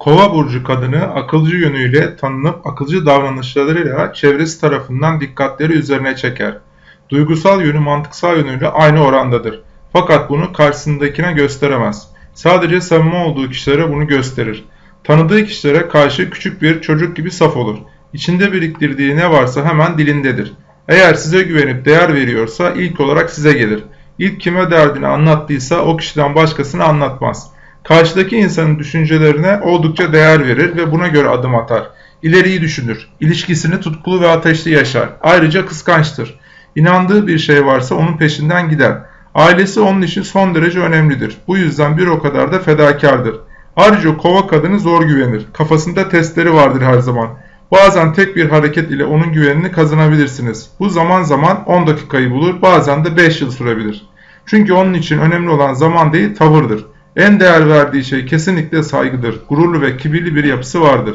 Kova burcu kadını akılcı yönüyle tanınıp akılcı davranışlarıyla çevresi tarafından dikkatleri üzerine çeker. Duygusal yönü mantıksal yönüyle aynı orandadır. Fakat bunu karşısındakine gösteremez. Sadece samimi olduğu kişilere bunu gösterir. Tanıdığı kişilere karşı küçük bir çocuk gibi saf olur. İçinde biriktirdiği ne varsa hemen dilindedir. Eğer size güvenip değer veriyorsa ilk olarak size gelir. İlk kime derdini anlattıysa o kişiden başkasını anlatmaz. Karşıdaki insanın düşüncelerine oldukça değer verir ve buna göre adım atar. İleriyi düşünür. İlişkisini tutkulu ve ateşli yaşar. Ayrıca kıskançtır. İnandığı bir şey varsa onun peşinden gider. Ailesi onun için son derece önemlidir. Bu yüzden bir o kadar da fedakardır. Ayrıca kova kadını zor güvenir. Kafasında testleri vardır her zaman. Bazen tek bir hareket ile onun güvenini kazanabilirsiniz. Bu zaman zaman 10 dakikayı bulur, bazen de 5 yıl sürebilir. Çünkü onun için önemli olan zaman değil, tavırdır. En değer verdiği şey kesinlikle saygıdır. Gururlu ve kibirli bir yapısı vardır.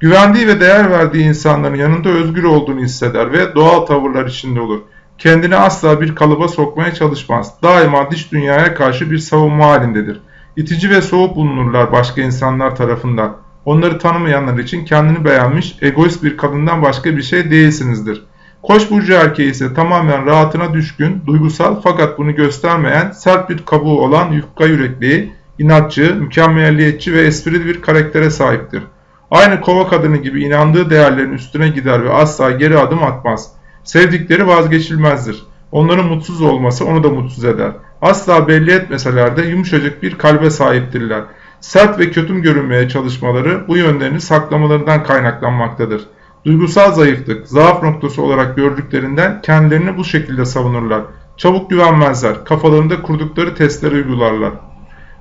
Güvendiği ve değer verdiği insanların yanında özgür olduğunu hisseder ve doğal tavırlar içinde olur. Kendini asla bir kalıba sokmaya çalışmaz. Daima dış dünyaya karşı bir savunma halindedir. İtici ve soğuk bulunurlar başka insanlar tarafından. Onları tanımayanlar için kendini beğenmiş, egoist bir kadından başka bir şey değilsinizdir. Koç burcu erkeği ise tamamen rahatına düşkün, duygusal fakat bunu göstermeyen, sert bir kabuğu olan yufka yürekli, inatçı, mükemmelliyetçi ve esprili bir karaktere sahiptir. Aynı kova kadını gibi inandığı değerlerin üstüne gider ve asla geri adım atmaz. Sevdikleri vazgeçilmezdir. Onların mutsuz olması onu da mutsuz eder. Asla belli etmeseler de yumuşacık bir kalbe sahiptirler. Sert ve kötüm görünmeye çalışmaları bu yönlerini saklamalarından kaynaklanmaktadır. Duygusal zayıflık, zaaf noktası olarak gördüklerinden kendilerini bu şekilde savunurlar. Çabuk güvenmezler, kafalarında kurdukları testleri uygularlar.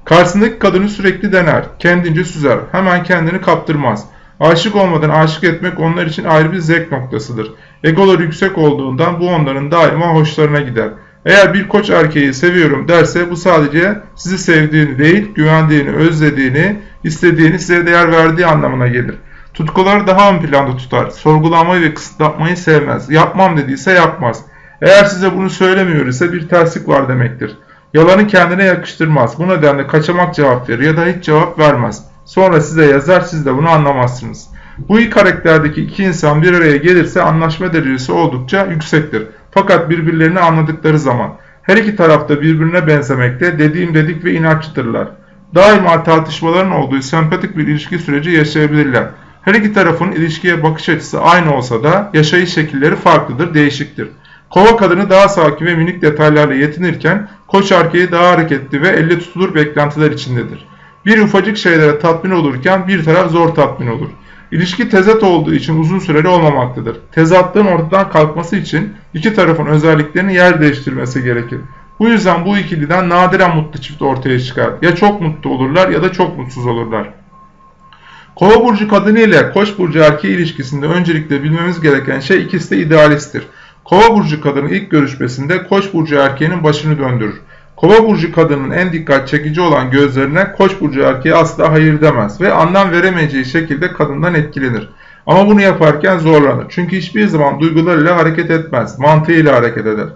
Karşısındaki kadını sürekli dener, kendince süzer, hemen kendini kaptırmaz. Aşık olmadan aşık etmek onlar için ayrı bir zevk noktasıdır. Egoları yüksek olduğundan bu onların daima hoşlarına gider. Eğer bir koç erkeği seviyorum derse bu sadece sizi sevdiğini değil, güvendiğini, özlediğini, istediğini, size değer verdiği anlamına gelir. Tutkuları daha ön planda tutar. Sorgulamayı ve kısıtlatmayı sevmez. Yapmam dediyse yapmaz. Eğer size bunu söylemiyor ise bir terslik var demektir. Yalanı kendine yakıştırmaz. Bu nedenle kaçamak cevap verir ya da hiç cevap vermez. Sonra size yazar siz de bunu anlamazsınız. Bu iki karakterdeki iki insan bir araya gelirse anlaşma derecesi oldukça yüksektir. Fakat birbirlerini anladıkları zaman her iki tarafta birbirine benzemekte, dediğim dedik ve inatçıdırlar. Daima tartışmaların olduğu sempatik bir ilişki süreci yaşayabilirler. Her iki tarafın ilişkiye bakış açısı aynı olsa da yaşayış şekilleri farklıdır, değişiktir. Kova kadını daha sakin ve minik detaylarla yetinirken koç erkeği daha hareketli ve elle tutulur beklentiler içindedir. Bir ufacık şeylere tatmin olurken bir taraf zor tatmin olur. İlişki tezat olduğu için uzun süreli olmamaktadır. Tezatlığın ortadan kalkması için iki tarafın özelliklerini yer değiştirmesi gerekir. Bu yüzden bu ikiliden nadiren mutlu çift ortaya çıkar. Ya çok mutlu olurlar ya da çok mutsuz olurlar. Kova burcu kadını ile koç burcu erkeği ilişkisinde öncelikle bilmemiz gereken şey ikisi de idealisttir. Kova burcu kadını ilk görüşmesinde koç burcu erkeğinin başını döndürür. Kova burcu kadının en dikkat çekici olan gözlerine koç burcu erkeği asla hayır demez ve anlam veremeyeceği şekilde kadından etkilenir. Ama bunu yaparken zorlanır. Çünkü hiçbir zaman duygularıyla hareket etmez, mantığıyla hareket eder.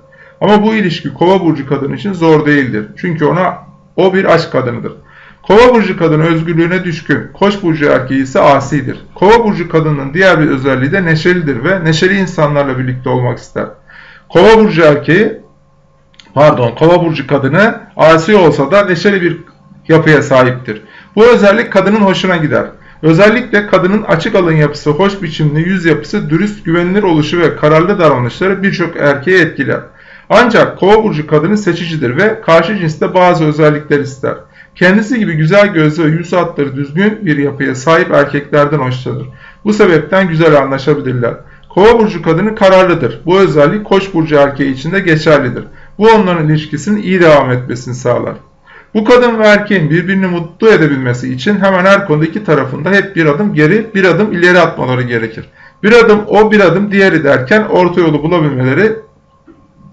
Ama bu ilişki kova burcu kadın için zor değildir. Çünkü ona o bir aşk kadınıdır. Kova burcu kadın özgürlüğüne düşkün, koç burcu erkeği ise asidir. Kova burcu kadının diğer bir özelliği de neşelidir ve neşeli insanlarla birlikte olmak ister. Kova burcu erkeği, pardon kova burcu kadını asi olsa da neşeli bir yapıya sahiptir. Bu özellik kadının hoşuna gider. Özellikle kadının açık alın yapısı, hoş biçimli yüz yapısı, dürüst, güvenilir oluşu ve kararlı davranışları birçok erkeği etkiler. Ancak kova burcu kadını seçicidir ve karşı cinste bazı özellikler ister. Kendisi gibi güzel gözlü ve yüz hatları düzgün bir yapıya sahip erkeklerden hoşlanır. Bu sebepten güzel anlaşabilirler. Kova burcu kadını kararlıdır. Bu özellik koç burcu erkeği için de geçerlidir. Bu onların ilişkisinin iyi devam etmesini sağlar. Bu kadın ve erkeğin birbirini mutlu edebilmesi için hemen her konuda iki tarafında hep bir adım geri, bir adım ileri atmaları gerekir. Bir adım o, bir adım diğeri derken orta yolu bulabilmeleri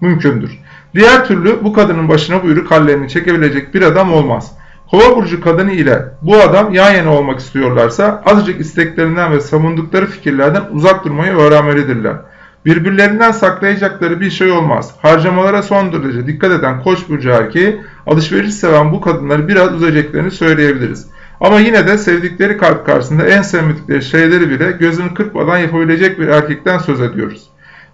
mümkündür. Diğer türlü bu kadının başına buyruk hallerini çekebilecek bir adam olmaz. Kova burcu kadını ile bu adam yan yana olmak istiyorlarsa azıcık isteklerinden ve savundukları fikirlerden uzak durmayı öğrenmelidirler. Birbirlerinden saklayacakları bir şey olmaz. Harcamalara son derece dikkat eden koç burcu erkeği alışveriş seven bu kadınları biraz üzeceklerini söyleyebiliriz. Ama yine de sevdikleri kalp karşısında en sevmedikleri şeyleri bile gözünü kırpmadan yapabilecek bir erkekten söz ediyoruz.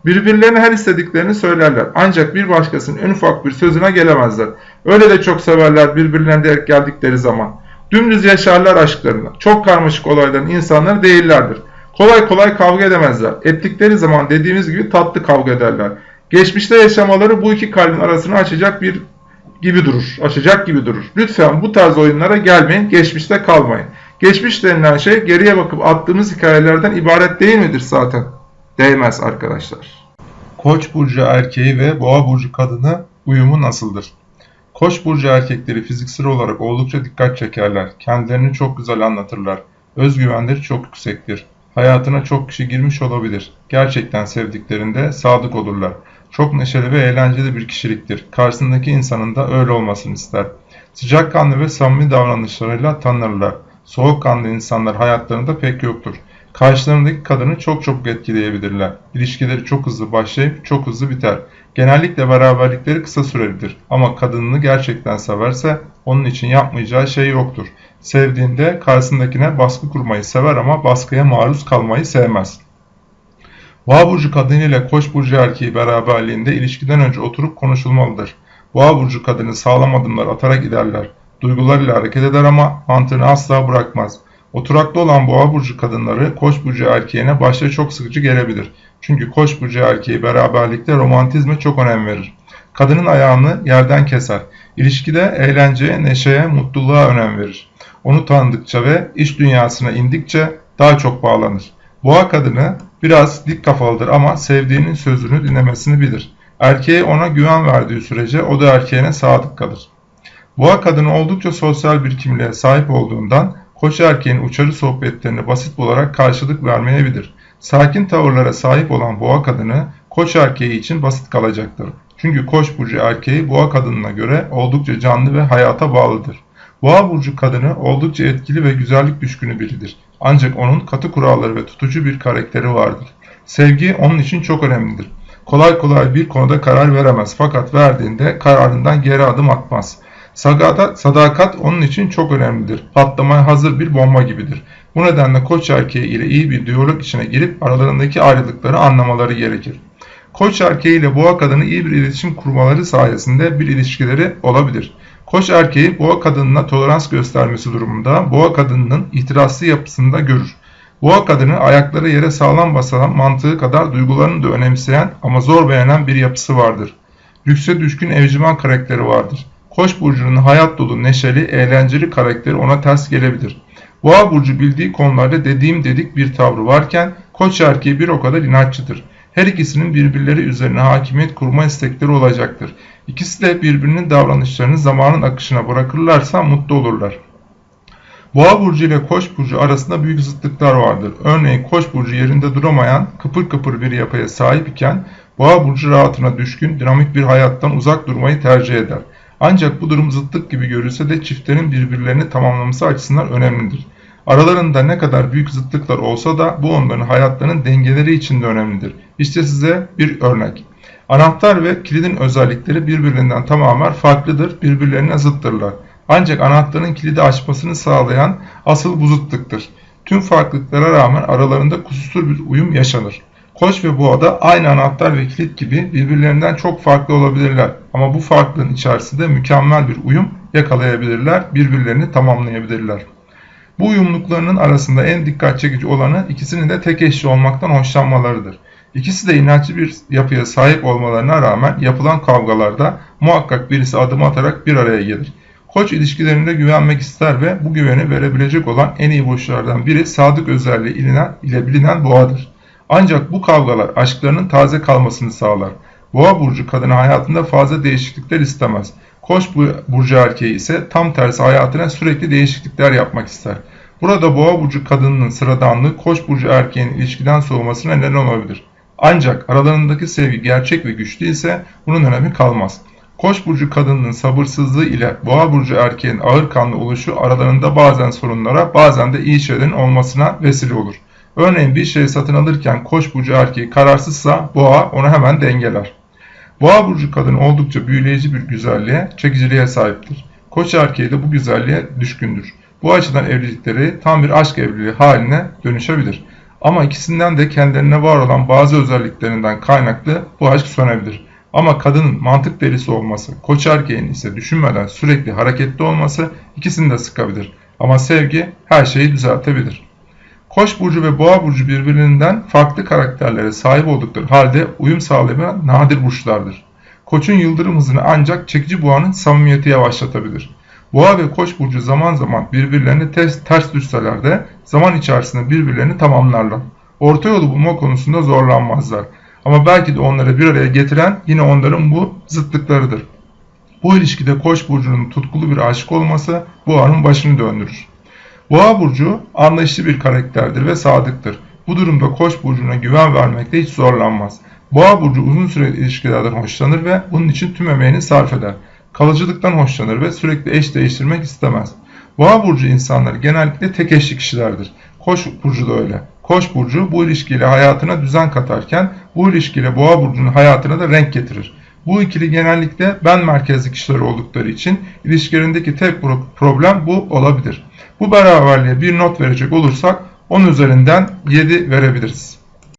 Birbirlerine her istediklerini söylerler. Ancak bir başkasının en ufak bir sözüne gelemezler. Öyle de çok severler birbirlerine geldikleri zaman. Dümdüz yaşarlar aşklarını. Çok karmaşık olayların insanları değillerdir. Kolay kolay kavga edemezler. Ettikleri zaman dediğimiz gibi tatlı kavga ederler. Geçmişte yaşamaları bu iki kalbin arasını açacak bir gibi durur. Açacak gibi durur. Lütfen bu tarz oyunlara gelmeyin, geçmişte kalmayın. Geçmiş denilen şey geriye bakıp attığımız hikayelerden ibaret değil midir zaten? Değmez arkadaşlar. Koç burcu erkeği ve boğa burcu kadını uyumu nasıldır? Koç burcu erkekleri fiziksel olarak oldukça dikkat çekerler. Kendilerini çok güzel anlatırlar. Özgüvenleri çok yüksektir. Hayatına çok kişi girmiş olabilir. Gerçekten sevdiklerinde sadık olurlar. Çok neşeli ve eğlenceli bir kişiliktir. Karşısındaki insanın da öyle olmasını ister. Sıcakkanlı ve samimi davranışlarıyla tanınırlar. Soğukkanlı insanlar hayatlarında pek yoktur. Karşılarındaki kadını çok çok etkileyebilirler. İlişkileri çok hızlı başlayıp çok hızlı biter. Genellikle beraberlikleri kısa sürelidir ama kadınını gerçekten severse onun için yapmayacağı şey yoktur. Sevdiğinde karşısındakine baskı kurmayı sever ama baskıya maruz kalmayı sevmez. Boğa burcu kadını ile koç burcu erkeği beraberliğinde ilişkiden önce oturup konuşulmalıdır. Boğa burcu kadını sağlam adımlar atarak giderler. Duygularıyla hareket eder ama mantığını asla bırakmaz. Oturaklı olan boğa burcu kadınları koç burcu erkeğine başta çok sıkıcı gelebilir. Çünkü koç burcu erkeği beraberlikte romantizme çok önem verir. Kadının ayağını yerden keser. İlişkide eğlenceye, neşeye, mutluluğa önem verir. Onu tanıdıkça ve iş dünyasına indikçe daha çok bağlanır. Boğa kadını biraz dik kafalıdır ama sevdiğinin sözünü dinlemesini bilir. Erkeğe ona güven verdiği sürece o da erkeğine sadık kalır. Boğa kadını oldukça sosyal bir kimliğe sahip olduğundan koç erkeğin uçarı sohbetlerine basit olarak karşılık vermeyebilir. Sakin tavırlara sahip olan boğa kadını koç erkeği için basit kalacaktır. Çünkü koç burcu erkeği boğa kadınına göre oldukça canlı ve hayata bağlıdır. Boğa burcu kadını oldukça etkili ve güzellik düşkünü biridir. Ancak onun katı kuralları ve tutucu bir karakteri vardır. Sevgi onun için çok önemlidir. Kolay kolay bir konuda karar veremez fakat verdiğinde kararından geri adım atmaz. Sadakat, onun için çok önemlidir. Patlamaya hazır bir bomba gibidir. Bu nedenle koç erkeği ile iyi bir diyalog içine girip aralarındaki ayrılıkları anlamaları gerekir. Koç erkeği ile boğa kadını iyi bir iletişim kurmaları sayesinde bir ilişkileri olabilir. Koç erkeği boğa kadınına tolerans göstermesi durumunda boğa kadınının itirazlı yapısında görür. Boğa kadını ayakları yere sağlam basan mantığı kadar duygularını da önemseyen ama zor beğenen bir yapısı vardır. Lükse düşkün evcimen karakteri vardır. Koç burcunun hayat dolu, neşeli, eğlenceli karakteri ona ters gelebilir. Boğa burcu bildiği konularda dediğim dedik bir tavrı varken koç erkeği bir o kadar inatçıdır. Her ikisinin birbirleri üzerine hakimiyet kurma istekleri olacaktır. İkisi de birbirinin davranışlarını zamanın akışına bırakırlarsa mutlu olurlar. Boğa burcu ile Koç burcu arasında büyük zıtlıklar vardır. Örneğin Koç burcu yerinde duramayan, kıpır kıpır bir yapıya sahip iken Boğa burcu rahatına düşkün, dinamik bir hayattan uzak durmayı tercih eder. Ancak bu durum zıtlık gibi görülse de çiftlerin birbirlerini tamamlaması açısından önemlidir. Aralarında ne kadar büyük zıtlıklar olsa da bu onların hayatlarının dengeleri için de önemlidir. İşte size bir örnek. Anahtar ve kilidin özellikleri birbirinden tamamen farklıdır, birbirlerine zıttırlar. Ancak anahtarın kilidi açmasını sağlayan asıl bu zıtlıktır. Tüm farklılıklara rağmen aralarında kusursuz bir uyum yaşanır. Koç ve boğada aynı anahtar ve kilit gibi birbirlerinden çok farklı olabilirler. Ama bu farklılığın içerisinde mükemmel bir uyum yakalayabilirler, birbirlerini tamamlayabilirler. Bu uyumluluklarının arasında en dikkat çekici olanı ikisinin de tek eşli olmaktan hoşlanmalarıdır. İkisi de inatçı bir yapıya sahip olmalarına rağmen yapılan kavgalarda muhakkak birisi adım atarak bir araya gelir. Koç ilişkilerinde güvenmek ister ve bu güveni verebilecek olan en iyi burçlardan biri sadık özelliği ile bilinen boğadır. Ancak bu kavgalar aşklarının taze kalmasını sağlar. Boğa burcu kadını hayatında fazla değişiklikler istemez. Koç burcu erkeği ise tam tersi hayatına sürekli değişiklikler yapmak ister. Burada boğa burcu kadınının sıradanlığı koç burcu erkeğin ilişkiden soğumasına neden olabilir. Ancak aralarındaki sevgi gerçek ve güçlü ise bunun önemi kalmaz. Koç burcu kadınının sabırsızlığı ile boğa burcu erkeğin ağır kanlı oluşu aralarında bazen sorunlara bazen de iyi şeylerin olmasına vesile olur. Örneğin bir şey satın alırken koç burcu erkeği kararsızsa boğa onu hemen dengeler. Boğa burcu kadın oldukça büyüleyici bir güzelliğe, çekiciliğe sahiptir. Koç erkeği de bu güzelliğe düşkündür. Bu açıdan evlilikleri tam bir aşk evliliği haline dönüşebilir. Ama ikisinden de kendilerine var olan bazı özelliklerinden kaynaklı bu aşk sönebilir. Ama kadının mantık delisi olması, koç erkeğin ise düşünmeden sürekli hareketli olması ikisini de sıkabilir. Ama sevgi her şeyi düzeltebilir. Koç burcu ve boğa burcu birbirinden farklı karakterlere sahip oldukları halde uyum sağlayan nadir burçlardır. Koçun yıldırım hızını ancak çekici boğanın samimiyeti yavaşlatabilir. Boğa ve koç burcu zaman zaman birbirlerini ters, ters düşseler de zaman içerisinde birbirlerini tamamlarlar. Orta yolu bulma konusunda zorlanmazlar. Ama belki de onları bir araya getiren yine onların bu zıtlıklarıdır. Bu ilişkide koç burcunun tutkulu bir aşık olması boğanın başını döndürür. Boğa burcu anlayışlı bir karakterdir ve sadıktır. Bu durumda koç burcuna güven vermekte hiç zorlanmaz. Boğa burcu uzun süreli ilişkilerden hoşlanır ve bunun için tüm emeğini sarf eder. Kalıcılıktan hoşlanır ve sürekli eş değiştirmek istemez. Boğa burcu insanları genellikle tek eşli kişilerdir. Koç burcu da öyle. Koç burcu bu ilişkiyle hayatına düzen katarken bu ilişkiyle boğa burcunun hayatına da renk getirir. Bu ikili genellikle ben merkezli kişiler oldukları için ilişkilerindeki tek problem bu olabilir. Bu beraberliğe bir not verecek olursak 10 üzerinden 7 verebiliriz.